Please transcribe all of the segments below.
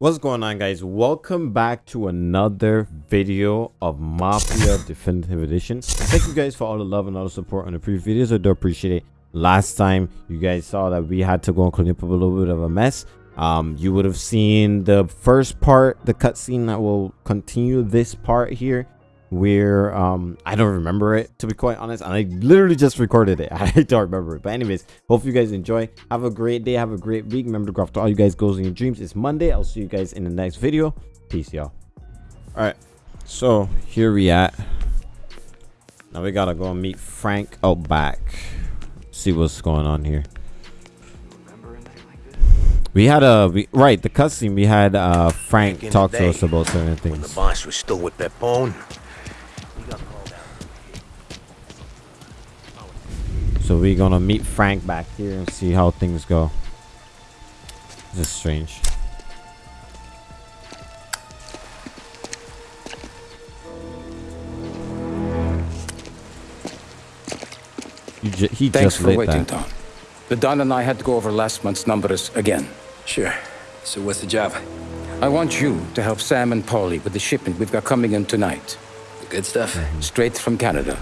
What's going on guys? Welcome back to another video of Mafia Definitive Edition. Thank you guys for all the love and all the support on the previous videos. I do appreciate it. Last time you guys saw that we had to go and clean up a little bit of a mess. Um, you would have seen the first part, the cutscene that will continue this part here where um i don't remember it to be quite honest and i literally just recorded it. I don't remember it. But anyways hope you guys enjoy. Have a great day. Have a great week. Remember to go after all you guys goals in your dreams. It's monday. I'll see you guys in the next video. Peace y'all. All right so here we at. Now we gotta go and meet frank out back. See what's going on here. We had a we, right the cutscene we had uh frank talk to us about certain things when the boss was still with Pepone So we're gonna meet Frank back here and see how things go. This is strange. Ju he Thanks just for waiting, that. Don. The Don and I had to go over last month's numbers again. Sure. So what's the job? I want you to help Sam and Paulie with the shipment we've got coming in tonight. The good stuff? Mm-hmm. Straight from Canada.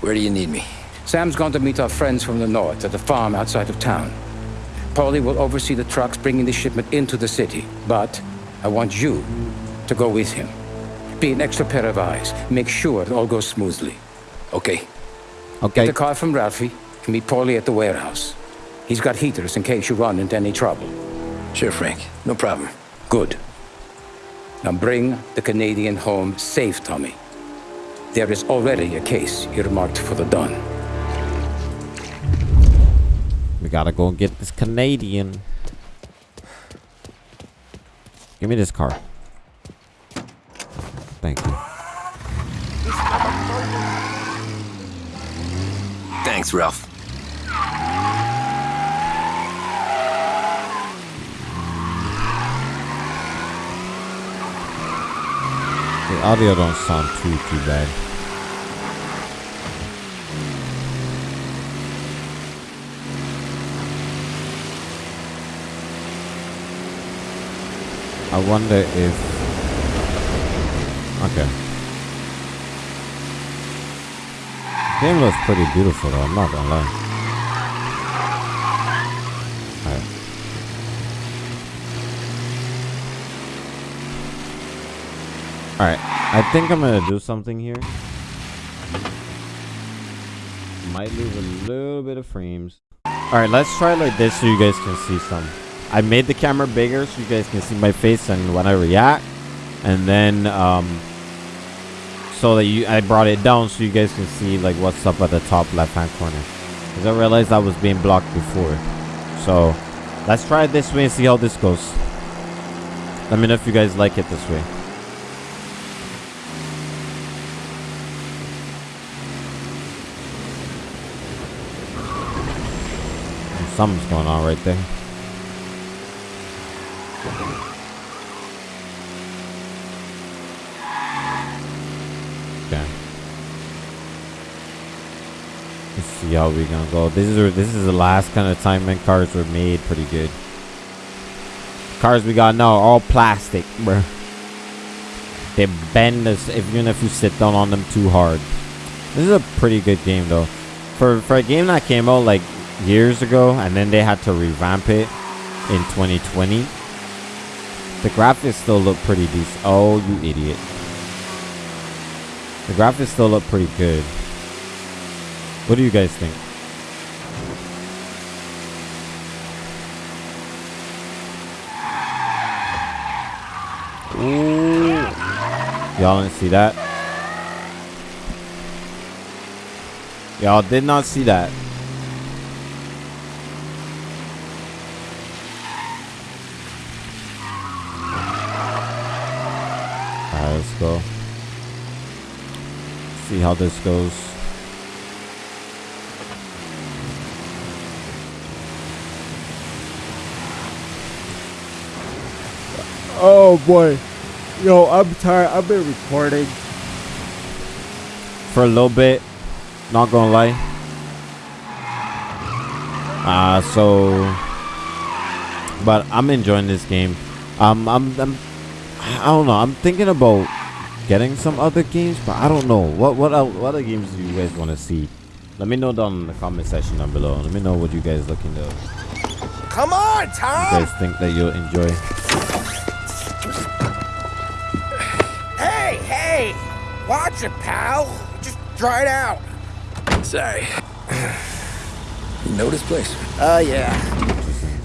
Where do you need me? Sam's gone to meet our friends from the north at a farm outside of town. Paulie will oversee the trucks bringing the shipment into the city, but I want you to go with him. Be an extra pair of eyes. Make sure it all goes smoothly. Okay. Okay. Get the car from Ralphie and meet Paulie at the warehouse. He's got heaters in case you run into any trouble. Sure, Frank. No problem. Good. Now bring the Canadian home safe, Tommy. There is already a case earmarked for the Don. We gotta go and get this Canadian. Give me this car. Thank you. Thanks, Ralph. The audio don't sound too too bad. I wonder if okay. Game looks pretty beautiful though, I'm not gonna lie. Alright, I think I'm gonna do something here. Might lose a little bit of frames. Alright, let's try like this so you guys can see some. I made the camera bigger so you guys can see my face and when I react. And then um so that you I brought it down so you guys can see like what's up at the top left hand corner. Because I realized I was being blocked before. So let's try it this way and see how this goes. Let me know if you guys like it this way. Something's going on right there. Okay. Let's see how we gonna go. This is this is the last kind of time when cars were made pretty good. Cars we got now are all plastic, bro. They bend us even if you sit down on them too hard. This is a pretty good game though. For for a game that came out like years ago and then they had to revamp it in 2020 the graphics still look pretty decent oh you idiot the graphics still look pretty good. What do you guys think? Y'all didn't see that? Y'all did not see that. Alright, let's go. See how this goes. Oh boy. Yo, I'm tired. I've been recording for a little bit. Not gonna lie. Uh, so, but I'm enjoying this game. Um, I'm, I'm, I don't know. I'm thinking about getting some other games, but I don't know what what el- what other games do you guys want to see. Let me know down in the comment section down below. Let me know what you guys looking to. Come on, You Tom! guys think that you'll enjoy. Hey, hey! Watch it, pal! Just dry it out. Sorry. You know this place? Oh, yeah.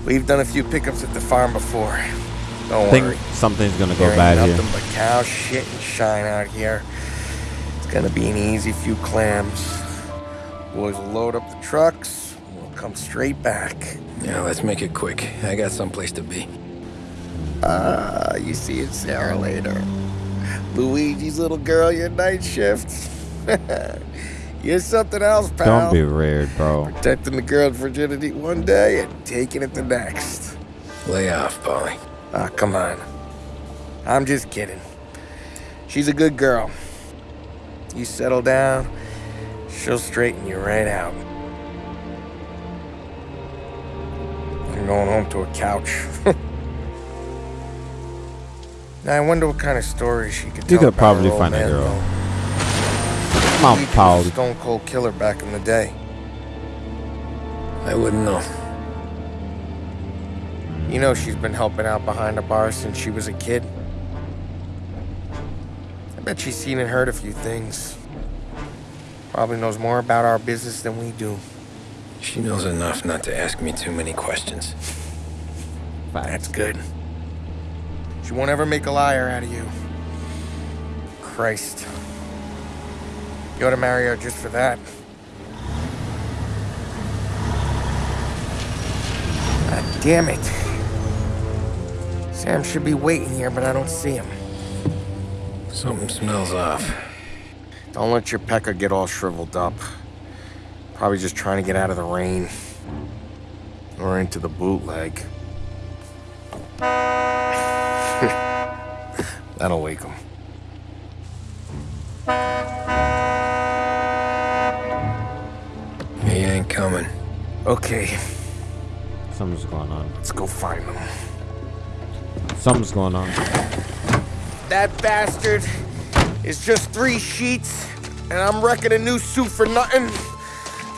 We've done a few pickups at the farm before. Don't I think worry. something's gonna go There ain't bad nothing here. but cow shit and shine out here. It's gonna be an easy few clams. Boys will load up the trucks. We'll come straight back. Yeah, let's make it quick. I got someplace to be. Ah, you see it, Sarah later. Luigi's little girl, your night shift. You're something else, pal. Don't be weird, bro. Protecting the girl's virginity one day and taking it the next. Lay off, Paulie. Ah, come on. I'm just kidding. She's a good girl. You settle down, she'll straighten you right out. I'm going home to a couch. now I wonder what kind of stories she could You tell could probably find a girl. though. Come on, Luigi was Paul. a stone cold killer back in the day. I wouldn't know. You know she's been helping out behind the bar since she was a kid. I bet she's seen and heard a few things. Probably knows more about our business than we do. She knows enough not to ask me too many questions. That's good. She won't ever make a liar out of you. Christ. You ought to marry her just for that. God damn it. Sam should be waiting here, but I don't see him. Something smells off. Don't let your pecker get all shriveled up. Probably just trying to get out of the rain. Or into the bootleg. That'll wake him. He ain't coming. Okay, Something's going on. let's go find him. Something's going on. That bastard is just three sheets, and I'm wrecking a new suit for nothing.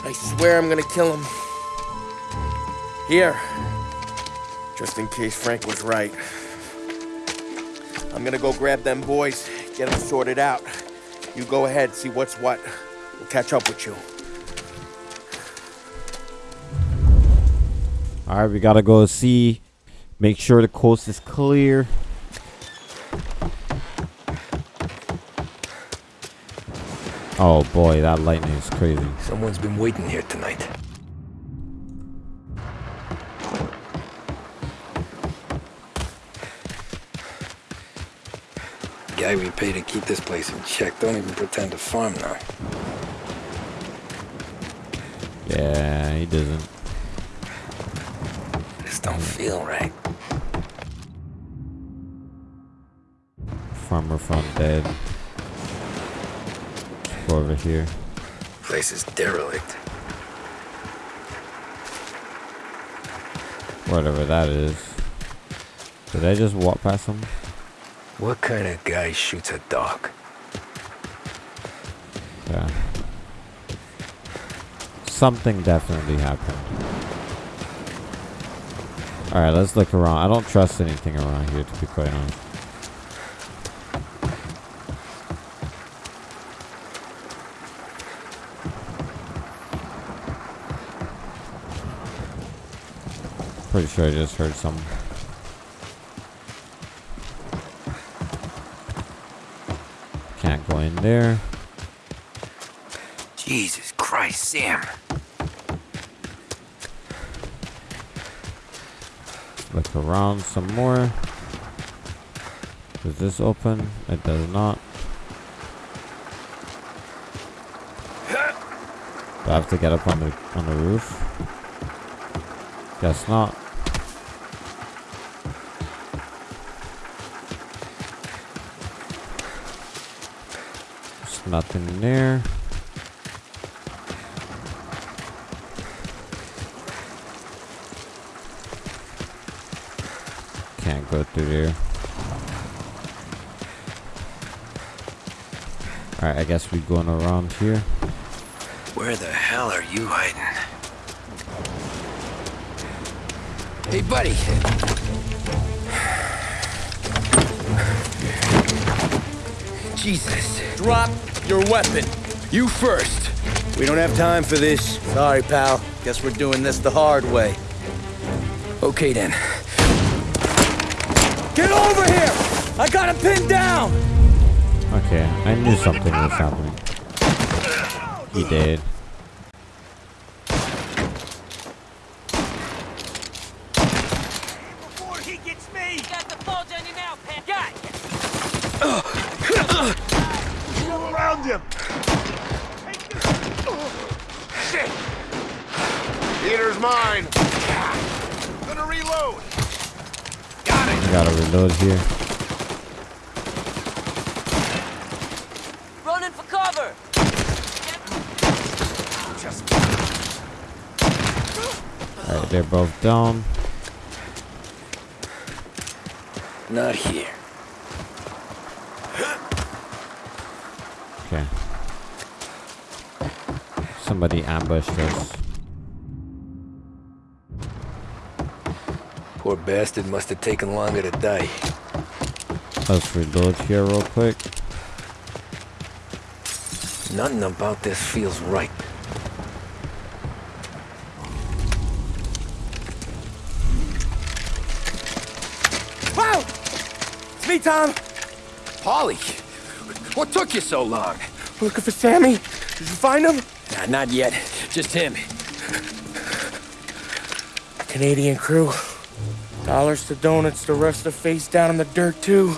I swear I'm gonna kill him. Here, just in case Frank was right. I'm gonna go grab them boys, get them sorted out. You go ahead, see what's what. We'll catch up with you. All right, we gotta go see. Make sure the coast is clear. Oh boy, that lightning is crazy. Someone's been waiting here tonight. Guy we pay to keep this place in check don't even pretend to farm now. Yeah, he doesn't. This don't feel right. Farmer front dead. Over here. Place is derelict. Whatever that is. Did I just walk past him? What kind of guy shoots a dog? Yeah. Something definitely happened. Alright, let's look around. I don't trust anything around here, to be quite honest. Pretty sure I just heard some. Can't go in there. Jesus Christ, Sam. Look around some more. Does this open? It does not. Do I have to get up on the on the roof? Guess not. Nothing there. Can't go through there. Alright, I guess we're going around here. Where the hell are you hiding? Hey, buddy. Jesus. Drop your weapon. You first. We don't have time for this. Sorry, pal. Guess we're doing this the hard way. Okay, then. Get over here! I got him pinned down! Okay, I knew something was happening. He did. Before he gets me! Got the bulge on you now, Pat. Got Go around him! Shit! Peter's mine. Gonna reload. Got it. Gotta reload here. Running for cover! Alright, they're both down. Not here. Somebody ambushed us. Poor bastard must have taken longer to die. Oh, Let's reload here real quick. Nothing about this feels right. Wow! It's me, Tom. Paulie, what took you so long? Looking for Sammy? Did you find him? Nah, not yet. Just him. Canadian crew. Dollars to donuts, the rest are face down in the dirt, too.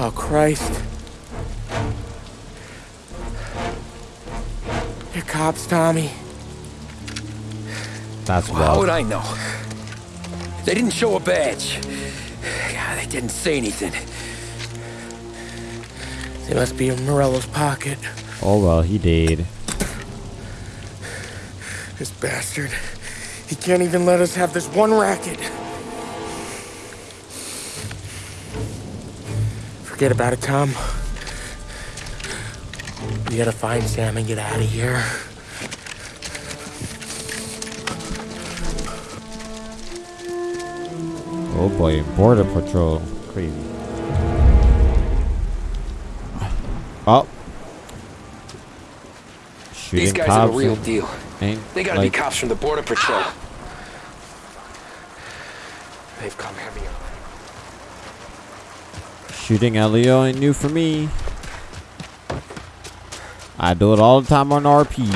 Oh, Christ. They're cops, Tommy. That's Well, how would. I know? They didn't show a badge. God, they didn't say anything. They must be in Morello's pocket. Oh well, he did. This bastard. He can't even let us have this one racket. Forget about it, Tom. We gotta find Sam and get out of here. Oh boy, border patrol. Crazy. Oh. Shooting These guys cops are the real deal. They gotta like- be cops from the Border Patrol. They've come heavy on. Shooting at Leo ain't new for me. I do it all the time on RP.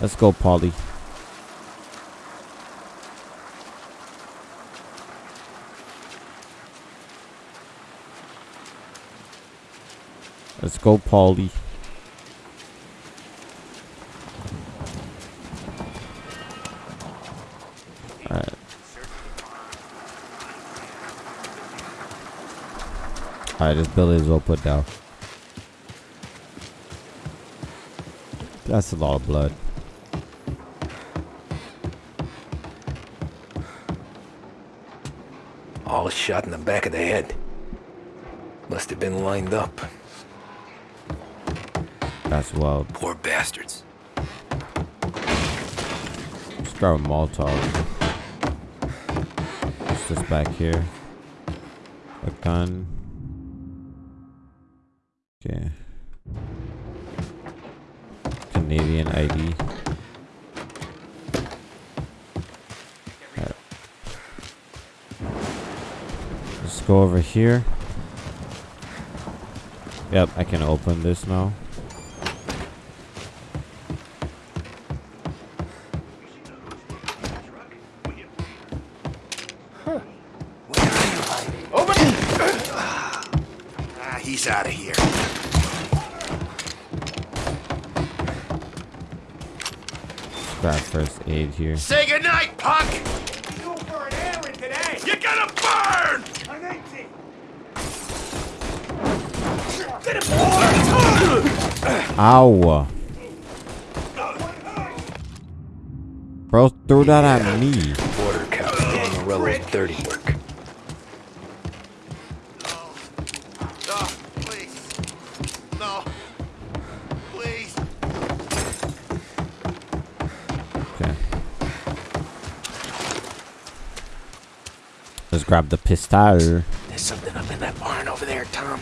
Let's go, Paulie. Let's go, Paulie. Alright. Alright, this building is well put down. That's a lot of blood. All shot in the back of the head. Must have been lined up. That's wild. Poor bastards. Let's grab a Molotov. What's this back here? A gun. Okay. Canadian ID. Let's go over here. Yep, I can open this now. here. Say goodnight, Puck! You for an errand today! You're gonna burn! I'm 18! Get him, Ow! Bro threw that at me. Order Daniel Rello 30. Let's grab the pistol. There's something up in that barn over there, Tom.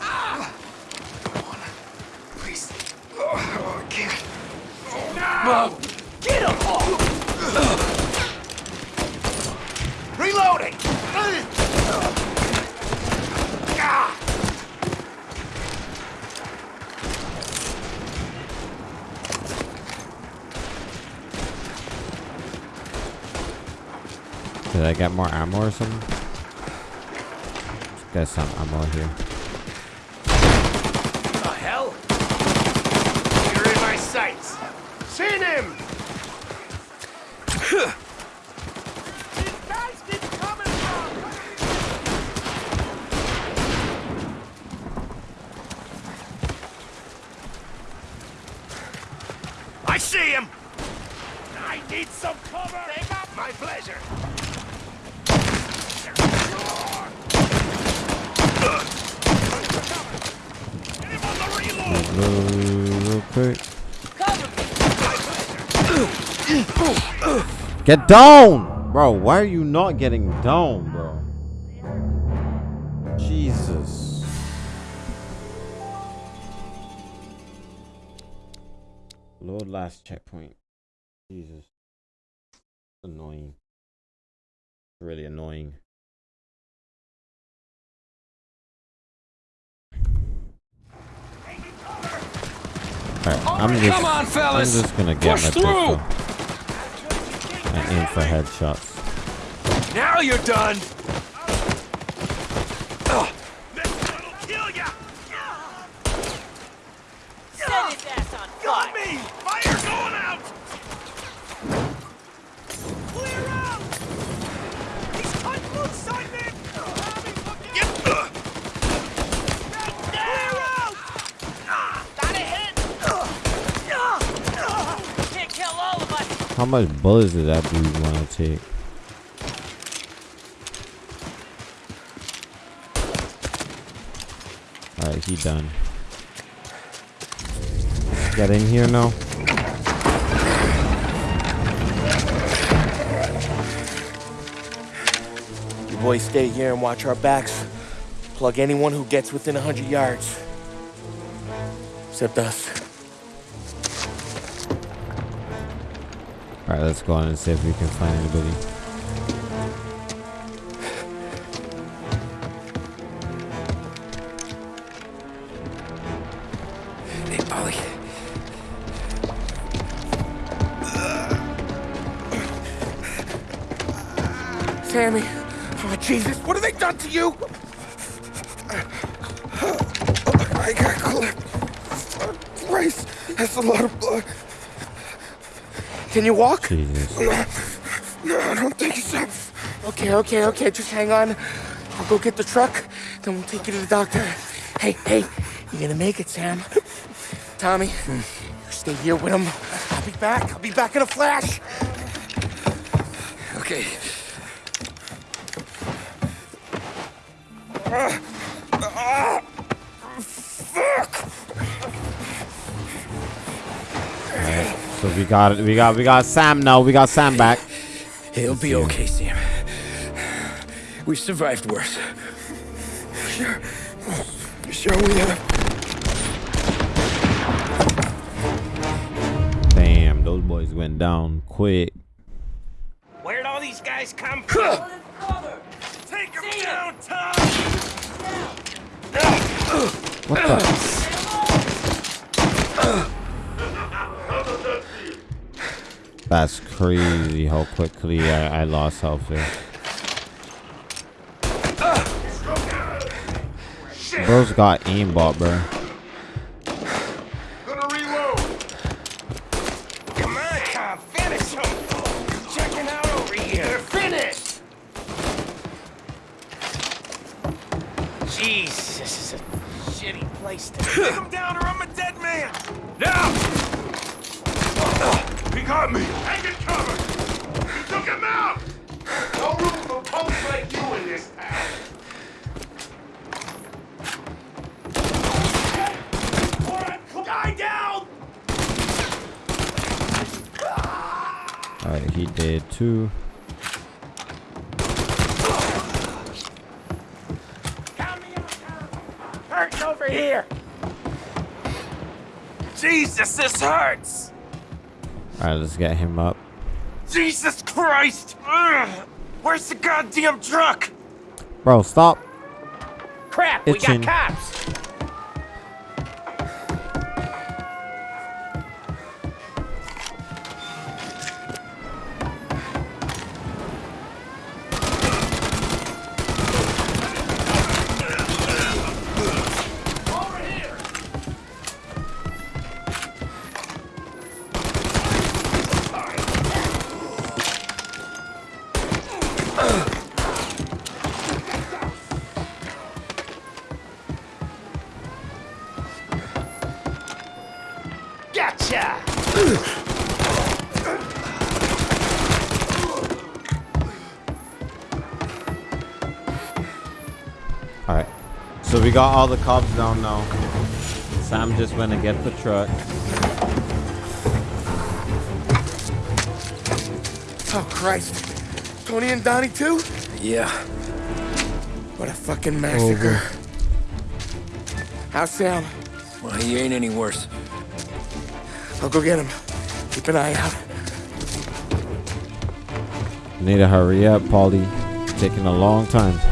Ah! Come on. Please. Oh, I can't. No! Get him! Reloading! Ah! Did I get more ammo or something? Get some ammo here. The hell? You're in my sights. Seen him! These guys keep coming from! I see him! I need some cover! Take up my pleasure! Get him on the reload! Real, quick. Get down! Bro, why are you not getting down, bro? Jesus. Lord, last checkpoint. Jesus. Annoying. Really annoying. Alright, oh, I'm just, Come on, fellas. I'm just gonna get Push my through. pistol and aim for headshots. Now you're done. This one'll kill ya! Set his ass on Got fire! me! Fire going out! Clear out! He's cut loose, Simon! Get the... Clear out! Got a hit! Can't kill all of us! How much bullets did that dude want to take? Alright, he done. Get in here now. You boys stay here and watch our backs. Plug anyone who gets within a hundred yards. Except us. Alright, let's go on and see if we can find anybody. Hey. Sammy! Oh, Jesus, what have they done to you? Can you walk? Jesus. No, I don't think so. Okay, okay, okay, just hang on. I'll go get the truck, then we'll take you to the doctor. Hey, hey, you're gonna make it, Sam. Tommy, you stay here with him. I'll be back. I'll be back in a flash. Okay. Alright, we got it. We got we got Sam now. We got Sam back. It'll be okay, Sam. We've survived worse. Sure. Sure we have. Damn, those boys went down quick. Where'd all these guys come from? Cover! Take them See down, Tom! What the? That's crazy how quickly I, I lost health there. Bro's got aimbot, bro. Gonna reload! Come on, finish him! Checking out over here! They're finished! Jesus, this is a shitty place to Take him down or I'm a dead man! Now! He got me! Take it cover! He took him out! No room for punks like you in this town! Guy down! All right, he did too. Count me out, Hurting over here! Jesus, this hurts! All right, let's get him up. Jesus Christ! Ugh. Where's the goddamn truck? Bro, stop. Crap, Itching. we got cops. Gotcha! All right. So we got all the cops down now. Sam just went to get the truck. Oh, Christ. Tony and Donnie, too? Yeah. What a fucking massacre. How's Sam? Well, he ain't any worse. I'll go get him. Keep an eye out. Need to hurry up, Paulie. Taking a long time.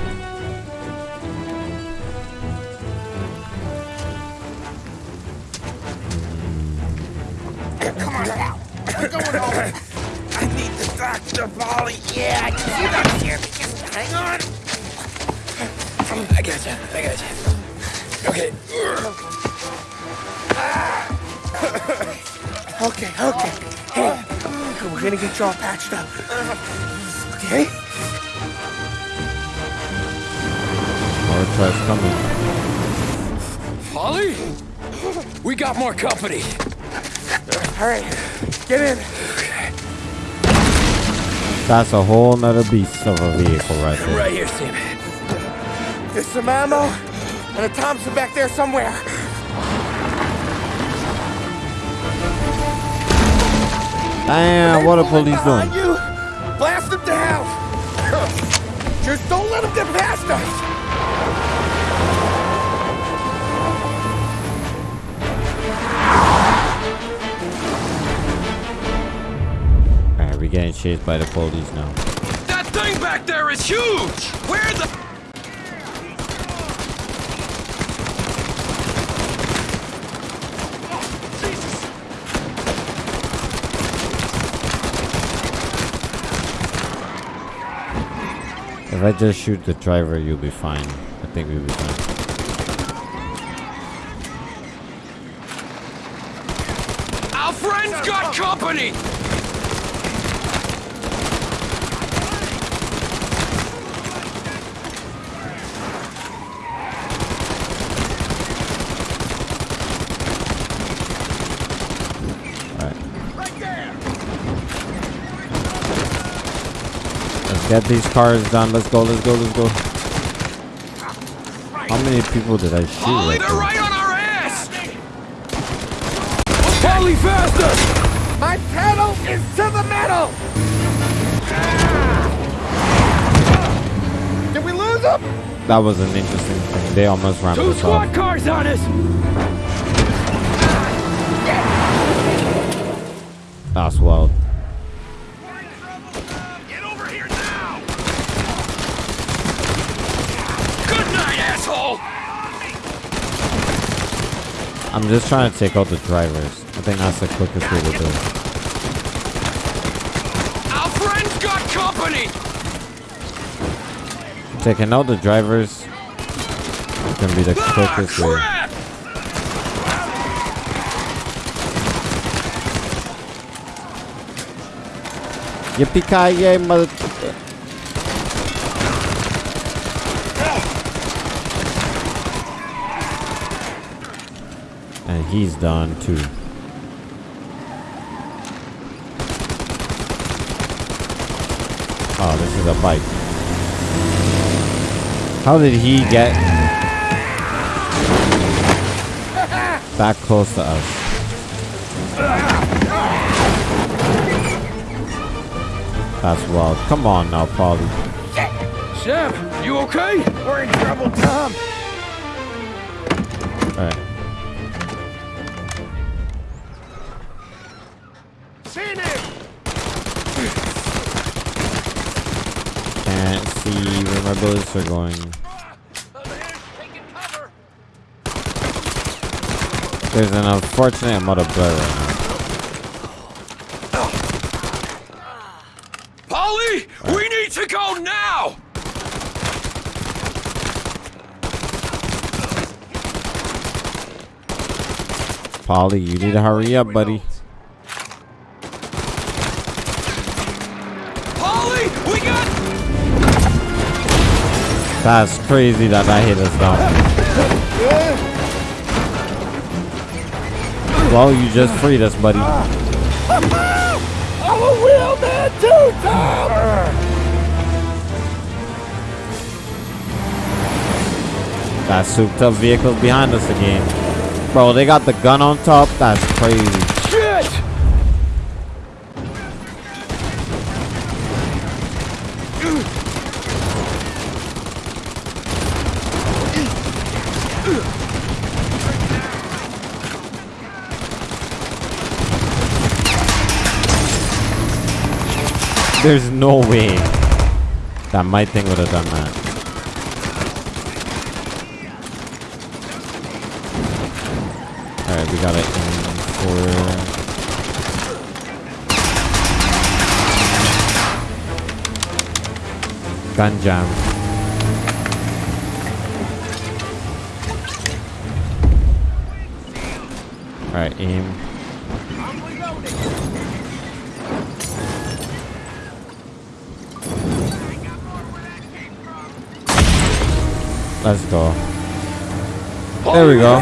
Get you all patched up. Okay? More trucks coming. Paulie? We got more company. All right, get in. That's a whole nother beast of a vehicle right there. Right here, Sam. There's some ammo and a Thompson back there somewhere. Damn, what are police Behind doing? you. Blast them to hell. Just don't let them get past us. Alright, we're getting chased by the police now. That thing back there is huge! I just shoot the driver, you'll be fine. I think we'll be fine. Our friend's got company! Get these cars done. Let's go, let's go, let's go. How many people did I shoot Paulie, right they're there? right on our ass! Paulie, faster! My pedal is to the metal. Did we lose them? That was an interesting thing. They almost ran Two us squad off. cars on us! That's wild. Get over here now! Good night, asshole! I'm just trying to take out the drivers. I think that's the quickest way to do it. Our friend's got company! Taking out the drivers can be the Ah, quickest way. crap! Yippee-ki-yay, mother... And he's done too. Oh, this is a bike. How did he get that close to us? That's wild. Come on now, Paulie. Sam, you okay? We're in trouble, Tom. Alright. Are going. There's an unfortunate amount of blood right now. Paulie, we need to go now! Paulie, you need to hurry up, buddy. That's crazy that that hit us down. Well, you just freed us, buddy. I'm a wheelman too, Tom! That souped up vehicle's behind us again. Bro, they got the gun on top. That's crazy. There's no way that my thing would have done that. Alright, we got it in for gun jam. Alright, aim. Let's go. There we go.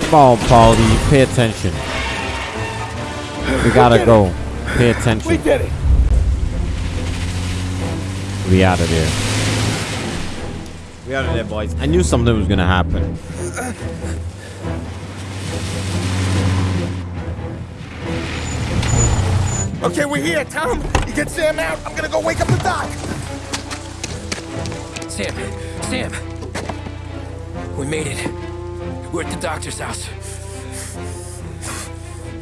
Come on, Paulie, pay attention. We gotta go. Pay attention. We did it. We out of there. We out of there, boys. I knew something was gonna happen. Okay, we're here, Tom. You get Sam out. I'm gonna go wake up the doc. Sam, Sam. We made it. We're at the doctor's house.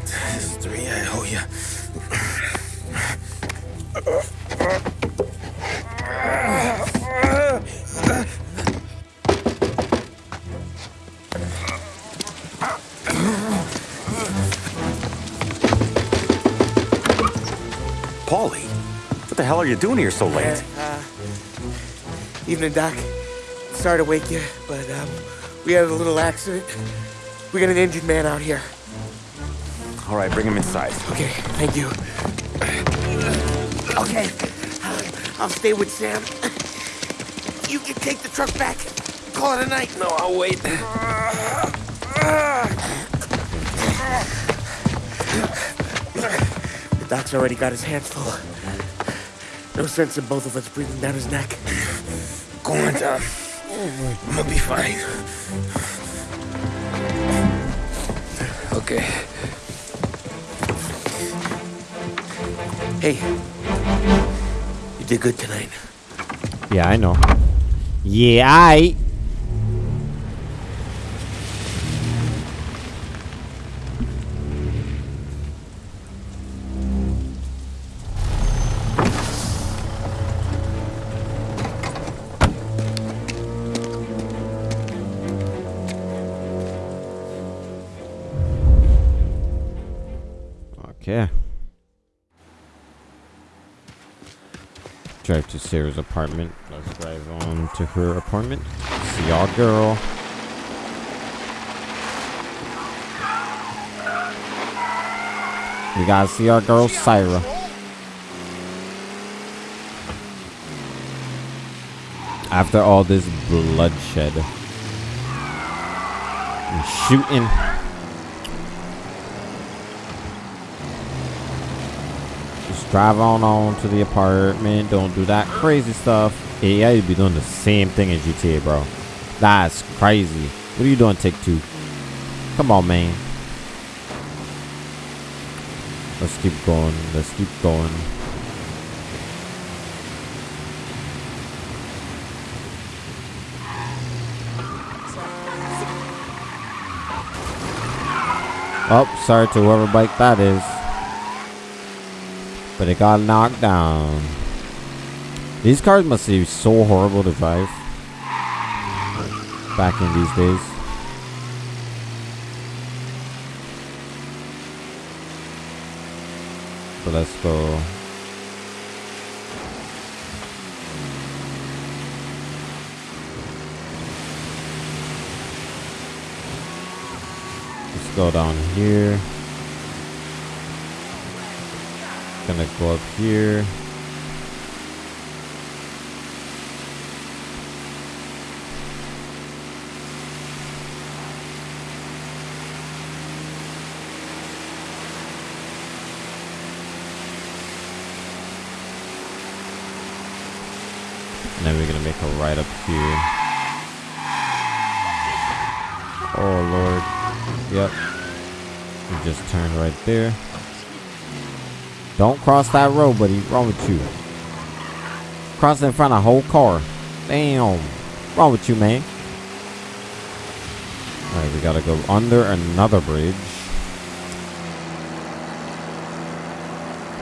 This is three I owe you. Paulie, what the hell are you doing here so late? Uh, evening, Doc. Sorry to wake you, but um, we had a little accident. We got an injured man out here. All right, bring him inside. Okay, thank you. Okay, I'll stay with Sam. You can take the truck back. Call it a night. No, I'll wait. Doc's already got his hands full. No sense in both of us breathing down his neck. Go on, Tom. I'm gonna be fine. Okay. Hey, you did good tonight. Yeah, I know. Yeah, I. Okay. Drive to Sarah's apartment. Let's drive on to her apartment. See y'all, girl. We gotta see our girl, Syra. After all this bloodshed and shooting. Drive on on to the apartment. Don't do that crazy stuff. Yeah, you'd be doing the same thing in GTA, bro. That's crazy. What are you doing, Take Two? Come on, man. Let's keep going. Let's keep going. Oh, sorry to whoever bike that is. But it got knocked down. These cars must be so horrible to drive. Back in these days. So let's go. Let's go down here. Gonna go up here. And then we're gonna make a right up here. Oh lord. Yep. We just turn right there. Don't cross that road, buddy. Wrong with you? Cross in front of a whole car. Damn. Wrong with you, man? Alright, we gotta go under another bridge.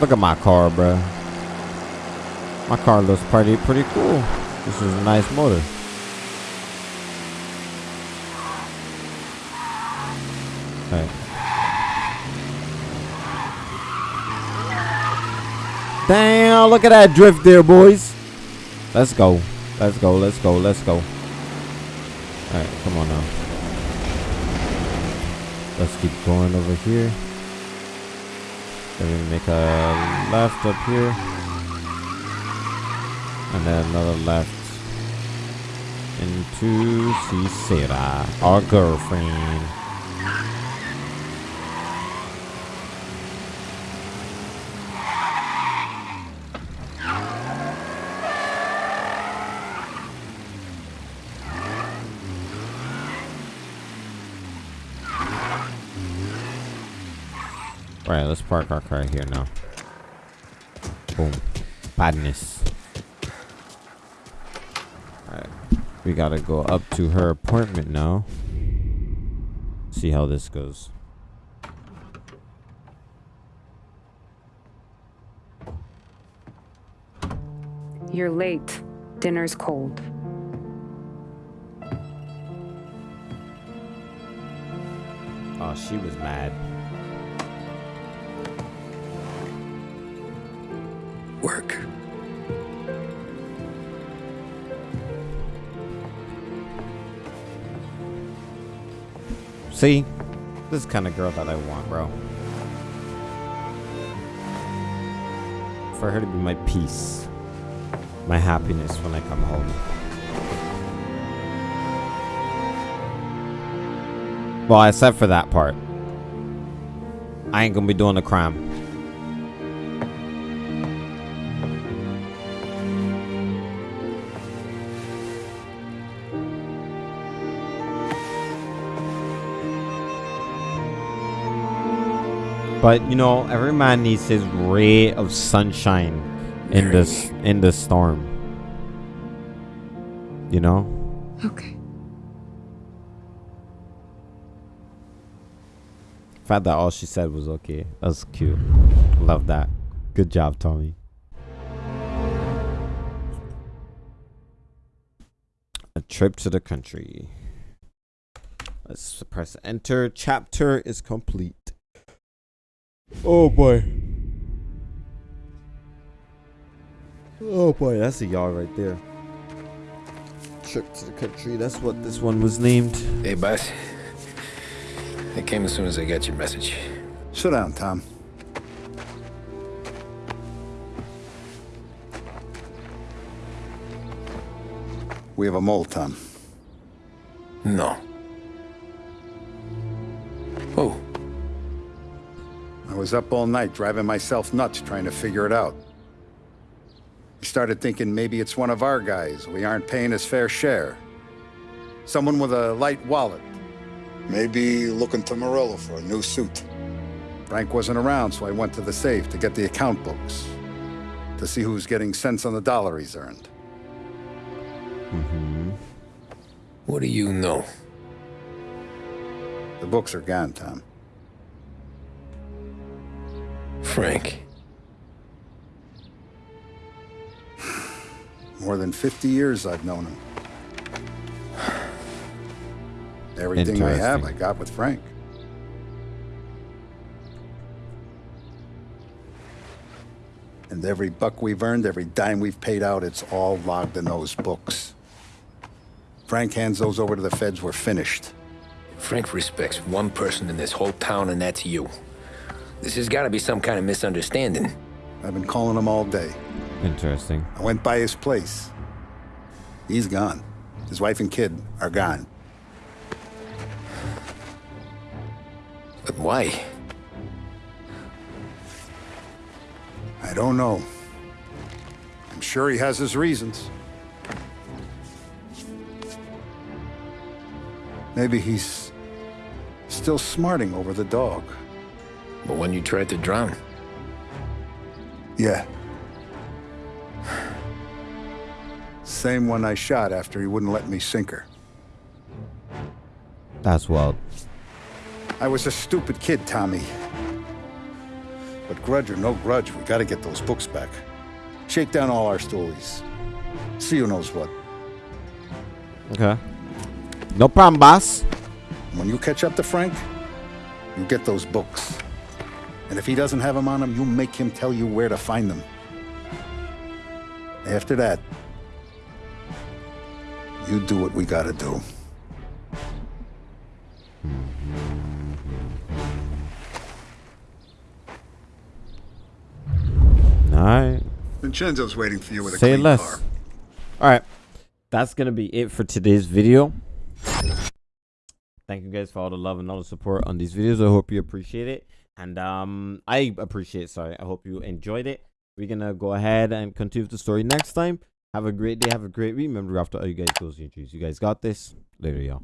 Look at my car, bruh. My car looks pretty pretty cool. This is a nice motor. Alright. Damn, look at that drift there, boys. Let's go. Let's go, let's go, let's go. Alright, come on now. Let's keep going over here. Then we make a left up here. And then another left into Cicera, our girlfriend. Alright, let's park our car here now. Boom. Badness. Alright. We gotta go up to her apartment now. See how this goes. You're late. Dinner's cold. Oh, she was mad. Work. See? This is kind of girl that I want, bro. For her to be my peace. My happiness when I come home. Well, except for that part. I ain't gonna be doing the crime. But you know, every man needs his ray of sunshine in this in the storm. You know? Okay. Fact that all she said was okay. That's cute. Love that. Good job, Tommy. A trip to the country. Let's press enter. Chapter is complete. Oh boy. Oh boy, that's a yard right there. Trip to the country. That's what this one was named. Hey, boss. I came as soon as I got your message. Sit down, Tom. We have a mole, Tom. No. Oh, I was up all night driving myself nuts trying to figure it out. I started thinking maybe it's one of our guys. We aren't paying his fair share. Someone with a light wallet. Maybe looking to Morello for a new suit. Frank wasn't around, so I went to the safe to get the account books. To see who's getting cents on the dollar he's earned. Mm-hmm. what do you know? The books are gone, Tom. Frank. More than 50 years I've known him. Everything I have, I got with Frank. And every buck we've earned, every dime we've paid out, it's all logged in those books. Frank hands those over to the feds, we're finished. Frank respects one person in this whole town, and that's you. This has got to be some kind of misunderstanding. I've been calling him all day. Interesting. I went by his place. He's gone. His wife and kid are gone. But why? I don't know. I'm sure he has his reasons. Maybe he's still smarting over the dog. But when you tried to drown, Yeah. Same one I shot after he wouldn't let me sink her. That's wild. I was a stupid kid, Tommy. But grudge or no grudge, we gotta get those books back. Shake down all our stories. See who knows what. Okay. No problem, boss. When you catch up to Frank, you get those books. And if he doesn't have them on him, you make him tell you where to find them. After that, you do what we gotta do. All right. Vincenzo's waiting for you with a Say clean less. car. All right. That's going to be it for today's video. Thank you guys for all the love and all the support on these videos. I hope you appreciate it. And um, I appreciate sorry. I hope you enjoyed it. We're to go ahead and continue the story next time. Have a great day. Have a great week. Remember, after all you guys goes your dreams. You guys got this. Later, y'all.